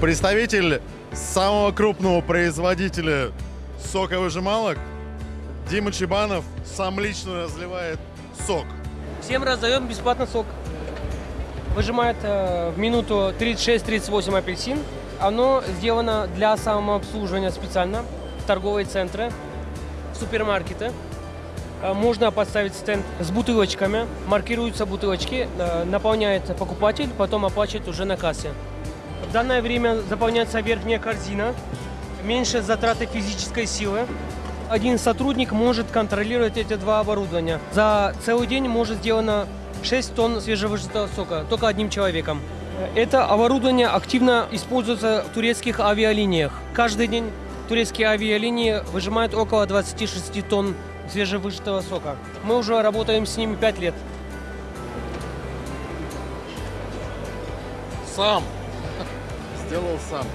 представитель самого крупного производителя соковыжималок Дима Чебанов сам лично разливает сок. Всем раздаем бесплатно сок. Выжимает э, в минуту 36-38 апельсин. Оно сделано для самообслуживания специально. в Торговые центры, супермаркеты. Э, Можно поставить стенд с бутылочками. Маркируются бутылочки, э, наполняет покупатель, потом оплачивает уже на кассе. В данное время заполняется верхняя корзина. Меньше затраты физической силы. Один сотрудник может контролировать эти два оборудования. За целый день может сделано 6 тонн свежевыжатого сока только одним человеком. Это оборудование активно используется в турецких авиалиниях. Каждый день турецкие авиалинии выжимают около 26 тонн свежевыжатого сока. Мы уже работаем с ними 5 лет. Сам. Сделал сам.